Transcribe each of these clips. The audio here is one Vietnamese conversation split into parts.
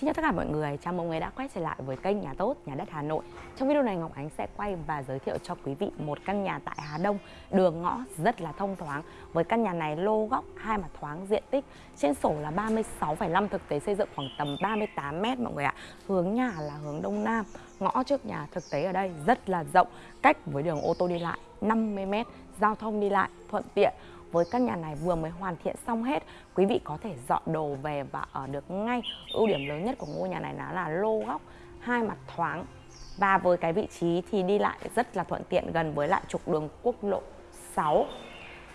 Xin chào tất cả mọi người, chào mừng người đã quay trở lại với kênh Nhà Tốt, Nhà Đất Hà Nội. Trong video này Ngọc Ánh sẽ quay và giới thiệu cho quý vị một căn nhà tại Hà Đông Đường ngõ rất là thông thoáng. Với căn nhà này lô góc, hai mặt thoáng, diện tích Trên sổ là 36,5 thực tế xây dựng khoảng tầm 38 mét mọi người ạ. Hướng nhà là hướng Đông Nam Ngõ trước nhà thực tế ở đây rất là rộng. Cách với đường ô tô đi lại 50 mét Giao thông đi lại thuận tiện với căn nhà này vừa mới hoàn thiện xong hết quý vị có thể dọn đồ về và ở được ngay. Ưu điểm lớn nhất của ngôi nhà này là, là lô góc hai mặt thoáng. Và với cái vị trí thì đi lại rất là thuận tiện gần với lại trục đường quốc lộ 6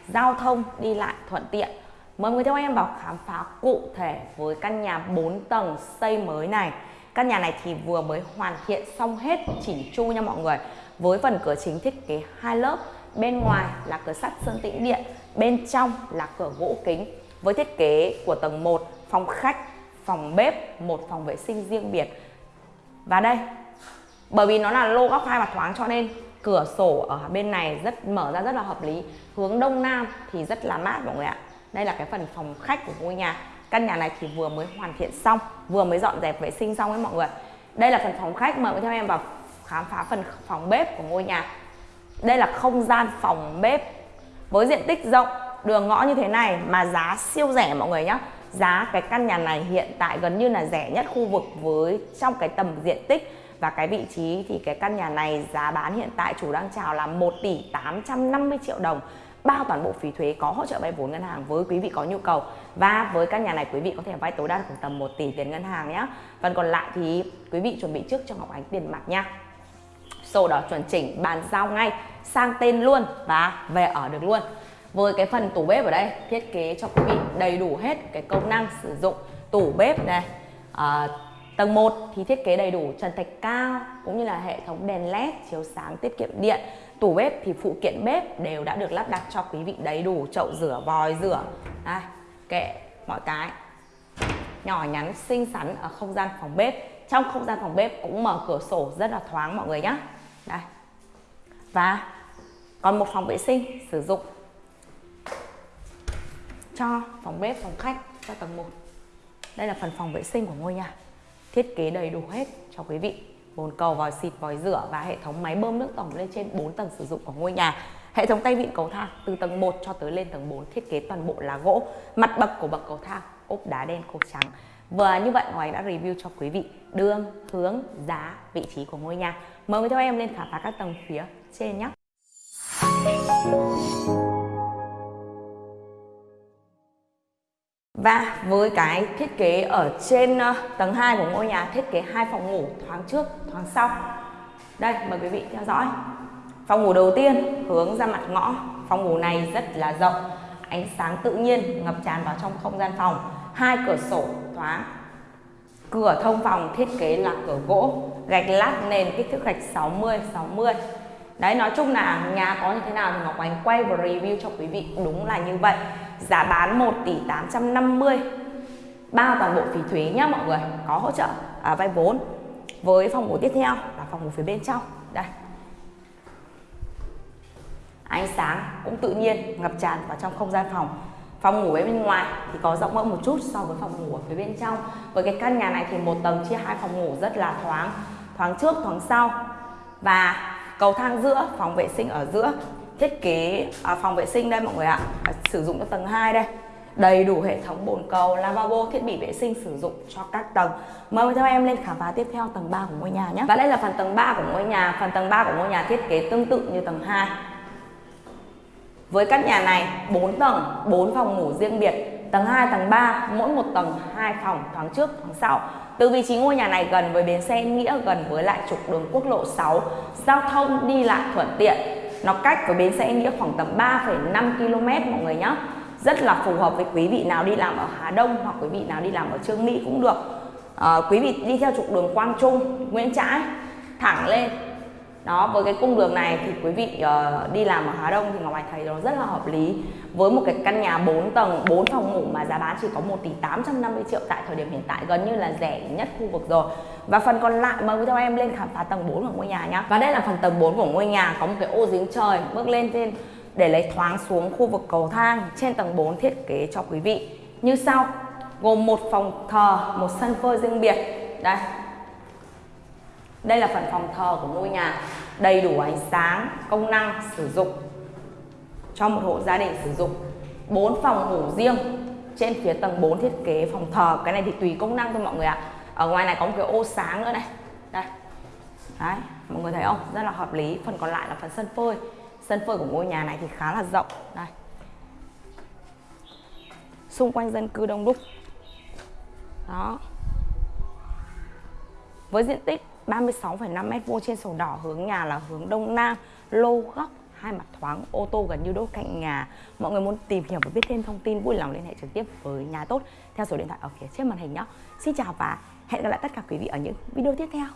giao thông đi lại thuận tiện. Mời người theo em vào khám phá cụ thể với căn nhà 4 tầng xây mới này. Căn nhà này thì vừa mới hoàn thiện xong hết chỉnh chu nha mọi người. Với phần cửa chính thiết kế hai lớp bên ngoài là cửa sắt sơn tĩnh điện bên trong là cửa gỗ kính với thiết kế của tầng 1 phòng khách, phòng bếp, một phòng vệ sinh riêng biệt. Và đây, bởi vì nó là lô góc hai mặt thoáng cho nên cửa sổ ở bên này rất, mở ra rất là hợp lý. Hướng đông nam thì rất là mát mọi người ạ. Đây là cái phần phòng khách của ngôi nhà. Căn nhà này thì vừa mới hoàn thiện xong, vừa mới dọn dẹp vệ sinh xong ấy mọi người đây là phần phòng khách, mời theo em vào khám phá phần phòng bếp của ngôi nhà. Đây là không gian phòng bếp với diện tích rộng, đường ngõ như thế này mà giá siêu rẻ mọi người nhé giá cái căn nhà này hiện tại gần như là rẻ nhất khu vực với trong cái tầm diện tích. Và cái vị trí thì cái căn nhà này giá bán hiện tại chủ đang chào là 1 tỷ 850 triệu đồng. Bao toàn bộ phí thuế có hỗ trợ vay vốn ngân hàng với quý vị có nhu cầu. Và với căn nhà này quý vị có thể vay tối đa khoảng tầm 1 tỷ tiền ngân hàng nhé phần còn lại thì quý vị chuẩn bị trước cho Ngọc Ánh tiền mặt nha sổ đỏ chuẩn chỉnh bàn giao ngay sang tên luôn và về ở được luôn. Với cái phần tủ bếp ở đây thiết kế cho quý vị đầy đủ hết cái công năng sử dụng tủ bếp này. À, tầng 1 thì thiết kế đầy đủ trần thạch cao cũng như là hệ thống đèn led chiếu sáng tiết kiệm điện. Tủ bếp thì phụ kiện bếp đều đã được lắp đặt cho quý vị đầy đủ chậu rửa vòi rửa. Đây kệ mọi cái. Nhỏ nhắn xinh xắn ở không gian phòng bếp. Trong không gian phòng bếp cũng mở cửa sổ rất là thoáng mọi người nhé đây. Và còn một phòng vệ sinh sử dụng cho phòng bếp, phòng khách cho tầng 1 đây là phần phòng vệ sinh của ngôi nhà. Thiết kế đầy đủ hết cho quý vị. Bồn cầu, vòi xịt, vòi rửa và hệ thống máy bơm nước tổng lên trên 4 tầng sử dụng của ngôi nhà. Hệ thống tay vịn cầu thang từ tầng 1 cho tới lên tầng 4 thiết kế toàn bộ là gỗ, mặt bậc của bậc cầu thang ốp đá đen cột trắng và như vậy ngoài đã review cho quý vị đường, hướng, giá, vị trí của ngôi nhà. Mời quý theo em lên khám phá các tầng phía trên nhé. Và với cái thiết kế ở trên ờ, tầng 2 của ngôi nhà thiết kế hai phòng ngủ thoáng trước, thoáng sau. Đây, mời quý vị theo dõi. Phòng ngủ đầu tiên hướng ra mặt ngõ. Phòng ngủ này rất là rộng, ánh sáng tự nhiên ngập tràn vào trong không gian phòng. Hai cửa sổ thoáng cửa thông phòng thiết kế là cửa gỗ gạch lát nền kích thước gạch 60 60 đấy nói chung là nhà có như thế nào thì Ngọc Ánh quay và review cho quý vị. Đúng là như vậy. Giá bán 1 tỷ 850 bao toàn bộ phí thuế nhá mọi người. Có hỗ trợ à, vay vốn. Với phòng ngủ tiếp theo là phòng ngủ phía bên trong. Đây ánh sáng cũng tự nhiên ngập tràn vào trong không gian phòng. Phòng ngủ bên ngoài thì có rộng hơn một chút so với phòng ngủ ở phía bên trong. Với cái căn nhà này thì một tầng chia hai phòng ngủ rất là thoáng thoáng trước thoáng sau. Và cầu thang giữa phòng vệ sinh ở giữa thiết kế à, phòng vệ sinh đây mọi người ạ à, sử dụng cho tầng 2 đây. Đầy đủ hệ thống bồn cầu lavabo thiết bị vệ sinh sử dụng cho các tầng. Mời theo em lên khám phá tiếp theo tầng 3 của ngôi nhà nhé. Và đây là phần tầng 3 của ngôi nhà. Phần tầng 3 của ngôi nhà thiết kế tương tự như tầng 2 với căn nhà này 4 tầng, 4 phòng ngủ riêng biệt, tầng 2, tầng 3, mỗi một tầng hai phòng thoáng trước, thoáng sau. Từ vị trí ngôi nhà này gần với bến xe Nghĩa, gần với lại trục đường quốc lộ 6, giao thông đi lại thuận tiện. Nó cách với bến xe Nghĩa khoảng tầm 3,5 km mọi người nhé. Rất là phù hợp với quý vị nào đi làm ở Hà Đông hoặc quý vị nào đi làm ở Trương Mỹ cũng được. À, quý vị đi theo trục đường Quang Trung, Nguyễn Trãi, thẳng lên đó với cái cung đường này thì quý vị uh, đi làm ở Hà Đông thì Ngọc Anh thấy nó rất là hợp lý. Với một cái căn nhà 4 tầng 4 phòng ngủ mà giá bán chỉ có 1 tỷ 850 triệu tại thời điểm hiện tại gần như là rẻ nhất khu vực rồi. Và phần còn lại mời quý theo em lên khám phá tầng 4 của ngôi nhà nhá. Và đây là phần tầng 4 của ngôi nhà có một cái ô giếng trời bước lên trên để lấy thoáng xuống khu vực cầu thang trên tầng 4 thiết kế cho quý vị. Như sau gồm một phòng thờ một sân phơi riêng biệt. Đây đây là phần phòng thờ của ngôi nhà. Đầy đủ ánh sáng, công năng sử dụng cho một hộ gia đình sử dụng. Bốn phòng ngủ riêng trên phía tầng 4 thiết kế phòng thờ. Cái này thì tùy công năng thôi mọi người ạ. Ở ngoài này có một cái ô sáng nữa này. Đây. Đấy, mọi người thấy không? Rất là hợp lý. Phần còn lại là phần sân phơi. Sân phơi của ngôi nhà này thì khá là rộng. Đây. Xung quanh dân cư đông đúc. Đó. Với diện tích 36,5 m2 trên sổ đỏ hướng nhà là hướng đông nam lô góc hai mặt thoáng ô tô gần như đốt cạnh nhà. Mọi người muốn tìm hiểu và biết thêm thông tin vui lòng liên hệ trực tiếp với nhà tốt theo số điện thoại ở phía trên màn hình nhé. Xin chào và hẹn gặp lại tất cả quý vị ở những video tiếp theo.